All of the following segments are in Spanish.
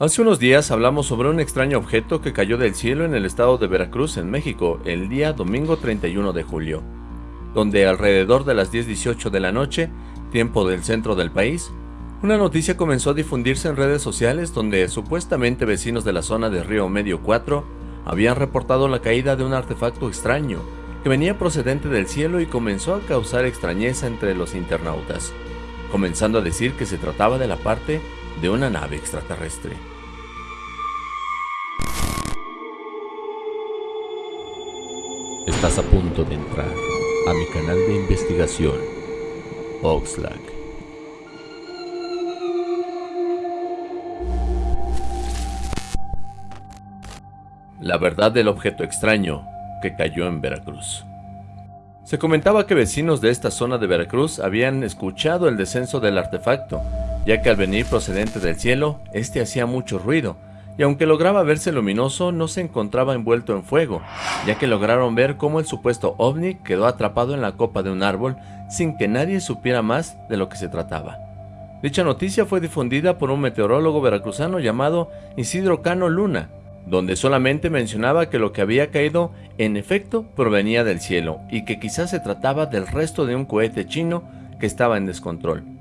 Hace unos días hablamos sobre un extraño objeto que cayó del cielo en el estado de Veracruz, en México, el día domingo 31 de julio, donde alrededor de las 10.18 de la noche, tiempo del centro del país, una noticia comenzó a difundirse en redes sociales donde supuestamente vecinos de la zona de Río Medio 4 habían reportado la caída de un artefacto extraño que venía procedente del cielo y comenzó a causar extrañeza entre los internautas, comenzando a decir que se trataba de la parte de una nave extraterrestre. Estás a punto de entrar a mi canal de investigación, Oxlack. La verdad del objeto extraño que cayó en Veracruz. Se comentaba que vecinos de esta zona de Veracruz habían escuchado el descenso del artefacto ya que al venir procedente del cielo, este hacía mucho ruido, y aunque lograba verse luminoso, no se encontraba envuelto en fuego, ya que lograron ver cómo el supuesto ovni quedó atrapado en la copa de un árbol sin que nadie supiera más de lo que se trataba. Dicha noticia fue difundida por un meteorólogo veracruzano llamado Isidro Cano Luna, donde solamente mencionaba que lo que había caído en efecto provenía del cielo y que quizás se trataba del resto de un cohete chino que estaba en descontrol.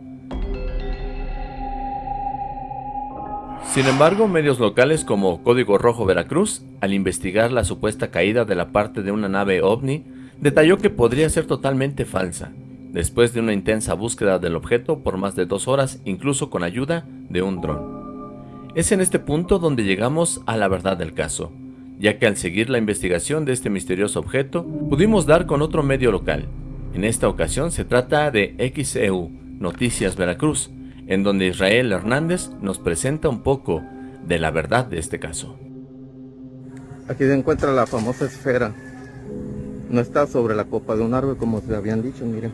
Sin embargo, medios locales como Código Rojo Veracruz, al investigar la supuesta caída de la parte de una nave ovni, detalló que podría ser totalmente falsa, después de una intensa búsqueda del objeto por más de dos horas, incluso con ayuda de un dron. Es en este punto donde llegamos a la verdad del caso, ya que al seguir la investigación de este misterioso objeto, pudimos dar con otro medio local. En esta ocasión se trata de XEU, Noticias Veracruz, en donde Israel Hernández nos presenta un poco de la verdad de este caso. Aquí se encuentra la famosa esfera. No está sobre la copa de un árbol como se habían dicho, miren.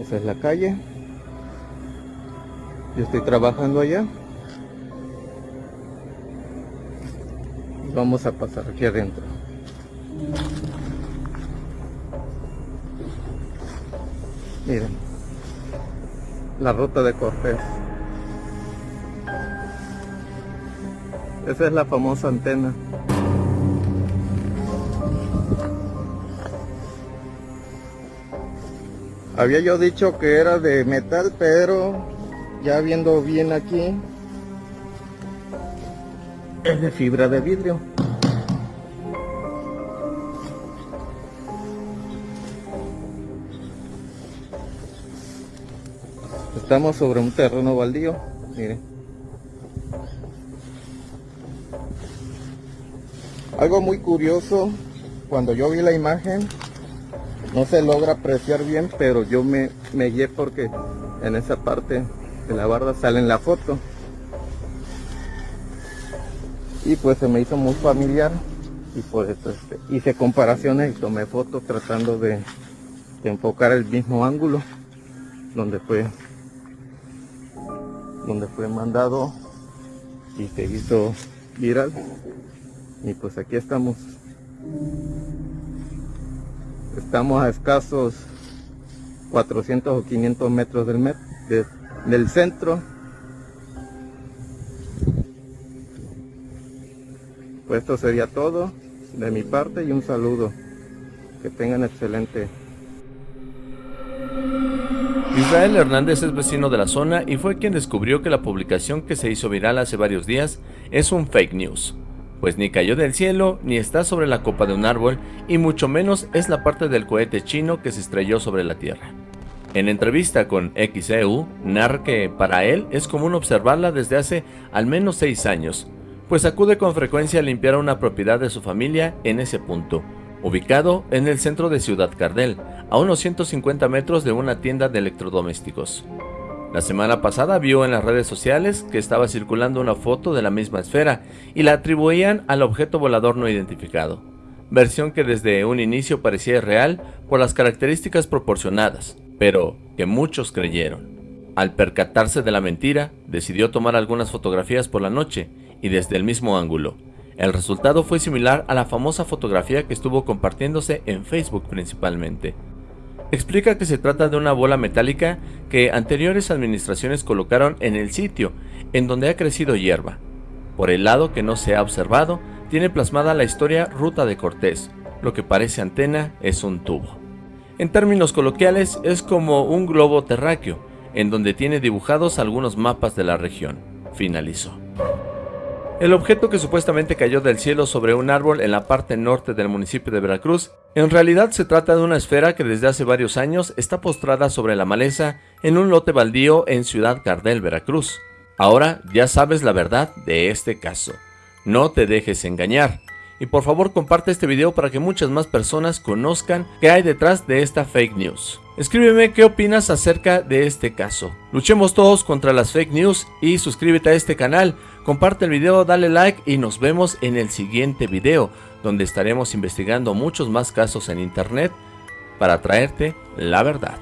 Esa es la calle. Yo estoy trabajando allá. Vamos a pasar aquí adentro. Miren la ruta de Cortés. Esa es la famosa antena. Había yo dicho que era de metal, pero ya viendo bien aquí, es de fibra de vidrio. Estamos sobre un terreno baldío, miren. Algo muy curioso, cuando yo vi la imagen, no se logra apreciar bien, pero yo me, me guié porque en esa parte de la barda sale en la foto. Y pues se me hizo muy familiar y por eso este, hice comparaciones y tomé fotos tratando de, de enfocar el mismo ángulo donde fue donde fue mandado y se hizo viral. Y pues aquí estamos. Estamos a escasos 400 o 500 metros del, del centro. Pues esto sería todo de mi parte y un saludo. Que tengan excelente Israel Hernández es vecino de la zona y fue quien descubrió que la publicación que se hizo viral hace varios días es un fake news, pues ni cayó del cielo, ni está sobre la copa de un árbol, y mucho menos es la parte del cohete chino que se estrelló sobre la Tierra. En entrevista con XEU, narra que para él es común observarla desde hace al menos 6 años, pues acude con frecuencia a limpiar una propiedad de su familia en ese punto, ubicado en el centro de Ciudad Cardel, a unos 150 metros de una tienda de electrodomésticos. La semana pasada vio en las redes sociales que estaba circulando una foto de la misma esfera y la atribuían al objeto volador no identificado, versión que desde un inicio parecía real por las características proporcionadas, pero que muchos creyeron. Al percatarse de la mentira, decidió tomar algunas fotografías por la noche y desde el mismo ángulo, el resultado fue similar a la famosa fotografía que estuvo compartiéndose en Facebook principalmente. Explica que se trata de una bola metálica que anteriores administraciones colocaron en el sitio en donde ha crecido hierba. Por el lado que no se ha observado, tiene plasmada la historia Ruta de Cortés, lo que parece antena es un tubo. En términos coloquiales es como un globo terráqueo, en donde tiene dibujados algunos mapas de la región, finalizó. El objeto que supuestamente cayó del cielo sobre un árbol en la parte norte del municipio de Veracruz, en realidad se trata de una esfera que desde hace varios años está postrada sobre la maleza en un lote baldío en Ciudad Cardel, Veracruz. Ahora ya sabes la verdad de este caso. No te dejes engañar. Y por favor comparte este video para que muchas más personas conozcan qué hay detrás de esta fake news. Escríbeme qué opinas acerca de este caso. Luchemos todos contra las fake news y suscríbete a este canal, comparte el video, dale like y nos vemos en el siguiente video, donde estaremos investigando muchos más casos en internet para traerte la verdad.